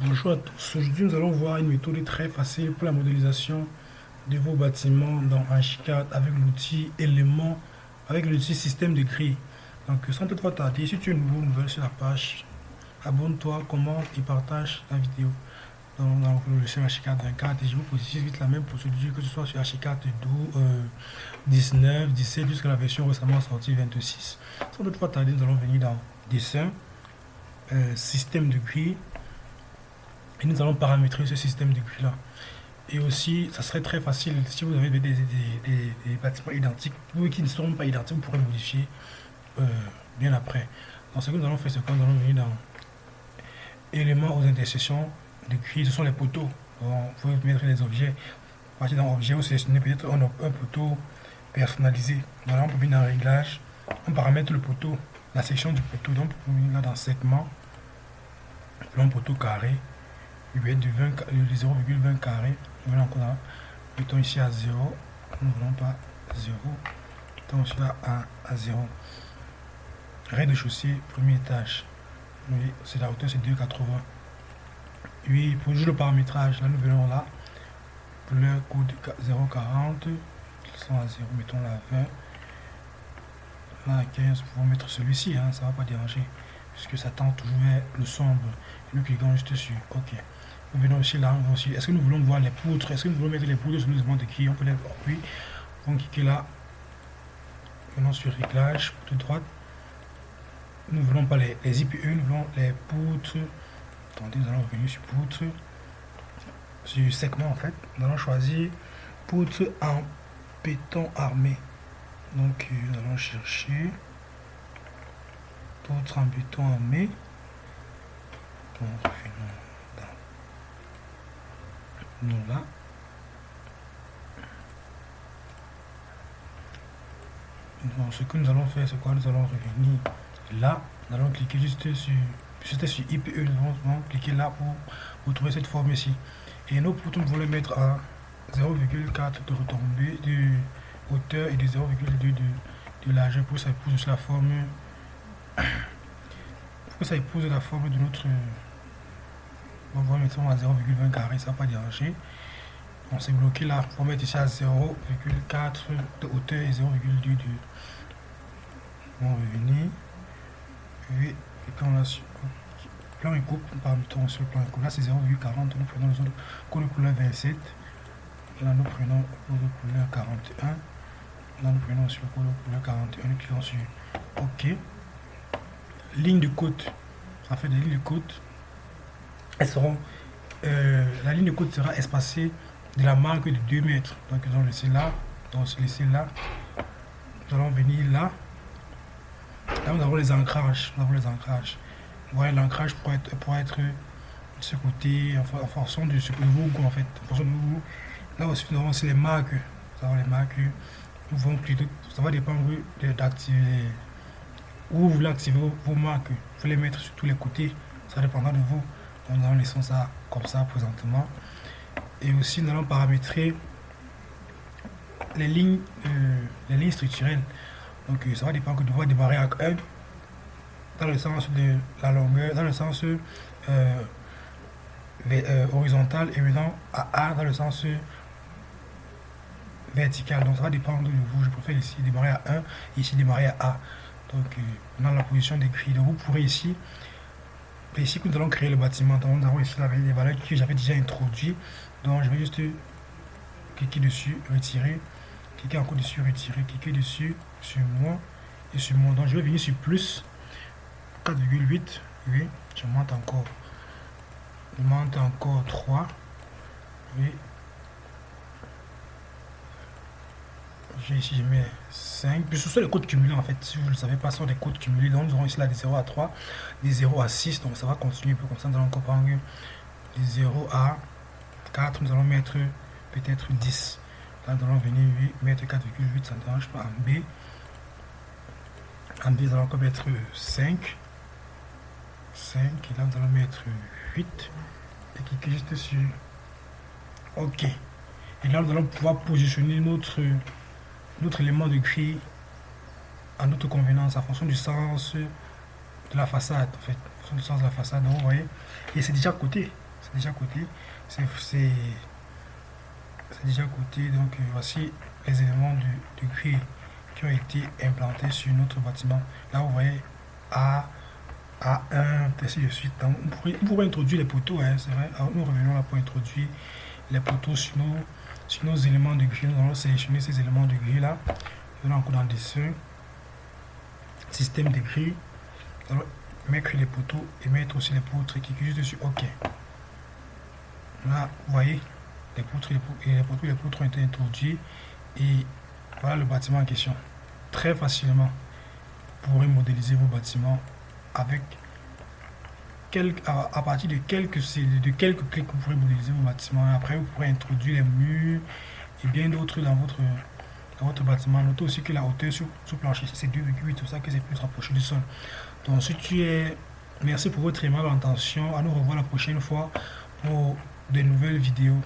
Bonjour à tous. Aujourd'hui, nous allons voir une méthode très facile pour la modélisation de vos bâtiments dans Archicad avec l'outil élément, avec l'outil système de grille. Donc, sans toutefois tarder, si tu es nouveau, nouvelle sur la page, abonne-toi, commente et partage la vidéo dans, le logiciel Archicad 24 et je vous positionne vite la même procédure que ce soit sur Archicad 12, 19, 17 jusqu'à la version récemment sortie 26. Sans toutefois tarder, nous allons venir dans dessin, euh, système de grille et nous allons paramétrer ce système de là. Et aussi, ça serait très facile si vous avez des, bâtiments identiques ou qui ne seront pas identiques, vous pourrez modifier euh, bien après. Donc, ce que nous allons faire, c'est que nous allons venir dans éléments aux intersections de grille, ce sont les poteaux. Donc, vous pouvez mettre les objets. Partir dans objet, vous sélectionnez peut-être un, un, poteau personnalisé. Donc, on peut venir dans réglage, on paramètre le poteau, la section du poteau. Donc, on peut venir là dans segment, plan poteau carré il va être du 0,20 carré. Voilà encore là. Mettons ici à 0. Nous ne voulons pas 0. Mettons là à, à 0. Rez-de-chaussée, premier étage. Oui, c'est la hauteur, c'est 2,80. Oui, pour jouer le paramétrage, là nous venons là. Pour le code 0,40. sont à 0, mettons la 20. Là à 15, pour mettre celui-ci, hein, ça va pas déranger. Puisque ça tend toujours le sombre. Nous cliquons juste dessus. OK. Nous venons aussi là, aussi. Est-ce que nous voulons voir les poutres? Est-ce que nous voulons mettre les poutres sur le de qui On peut les voir. Oui. On cliquer là. Venons sur réglage, de droite. Nous voulons pas les, les IPE, nous voulons les poutres. Attendez, nous allons revenir sur poutres. Sur segment en fait. Nous allons choisir poutre en béton armé. Donc nous allons chercher poutre en armé. Donc, nous là. Donc, ce que nous allons faire, c'est quoi? Nous allons revenir là. Nous allons cliquer juste sur, juste sur IPE. Nous allons cliquer là pour, vous trouver cette forme ici. Et nos poutres, nous voulons mettre à 0,4 de retombée de hauteur et de 0,2 de, de largeur pour ça épouse la forme pour que ça épouse la forme de notre on va mettre à 0,20 carré, ça va pas déranger. On s'est bloqué là. On mettre ici à 0,4 de hauteur et 0,2 de. On va revenir. Et, quand on a sur plan et coupe, par exemple sur le plan et coupe, là c'est 0,40. Nous prenons le de couleur 27. Là nous prenons le couleur 41. Là nous prenons sur le code de couleur 41. Nous cliquons sur OK. Ligne de côte. Ça fait des lignes de côte elles seront, euh, la ligne de côte sera espacée de la marque de 2 mètres. Donc nous allons laisser là, donc laisser là. Nous allons venir là. Là nous avons les ancrages. Nous avons les ancrages. Voilà l'ancrage pour être, pour être de ce côté en, fonction de ce que vous en fait. Là aussi nous avons aussi les marques. Nous avons les marques. Nous plutôt, ça va dépendre d'activer où vous voulez activer vos marques. Vous les mettre sur tous les côtés. Ça dépendra de vous nous allons laisser ça comme ça présentement et aussi nous allons paramétrer les lignes euh, les lignes structurelles donc ça va dépendre tu vas démarrer à 1 dans le sens de la longueur dans le sens euh, euh, horizontal et maintenant à A dans le sens vertical donc ça va dépendre de vous je préfère ici démarrer à 1 ici démarrer à A donc dans la position des donc vous pourrez ici ici que nous allons créer le bâtiment. Donc, nous avons ici les valeurs que j'avais déjà introduit. Donc, je vais juste cliquer dessus, retirer, cliquer encore dessus, retirer, cliquer dessus, sur moi et sur moi. Donc, je vais venir sur plus 4,8. Oui, je monte encore. Je monte encore 3. Oui, ici je mets 5 puis ce sont les codes cumulés en fait. Si vous ne le savez pas ce sont des codes cumulés. Donc nous aurons ici là des 0 à 3 des 0 à 6 donc ça va continuer. Un peu comme ça nous allons comprendre des 0 à 4 nous allons mettre peut-être 10 là nous allons venir mettre 4,8 ça ne dérange pas. En B. En B nous allons encore mettre 5 5 et là nous allons mettre 8 et cliquer juste sur ok. Et là nous allons pouvoir positionner notre notre élément de grille à notre convenance en fonction du sens de la façade en fait en du sens de la façade donc vous voyez et c'est déjà à côté c'est déjà côté. C'est déjà côté. Donc euh, voici les éléments de, de grille qui ont été implantés sur notre bâtiment. Là, vous voyez A, A1, ainsi de suite. Donc, on, pourrait, introduire les poteaux, hein, c'est vrai. Nous revenons là pour introduire les poteaux sur nos, sur nos éléments de grille. Nous allons sélectionner ces éléments de grille là. Nous allons encore dans dessin, système de grille. Nous allons mettre les poteaux et mettre aussi les poutres qui juste dessus. OK. Là, vous voyez, les poutres, les poutres, les poutres, les poutres ont été introduits. Et voilà le bâtiment en question. Très facilement, vous pourrez modéliser vos bâtiments avec à, partir de quelques, de quelques clics, vous pourrez modéliser vos bâtiments. Après, vous pourrez introduire les murs et bien d'autres dans votre, dans votre bâtiment. Notez aussi que la hauteur sur, sur plancher, c'est 2,8, tout ça que c'est plus rapproché du sol. Donc, si tu es... Merci pour votre aimable intention. À nous revoir la prochaine fois pour de nouvelles vidéos.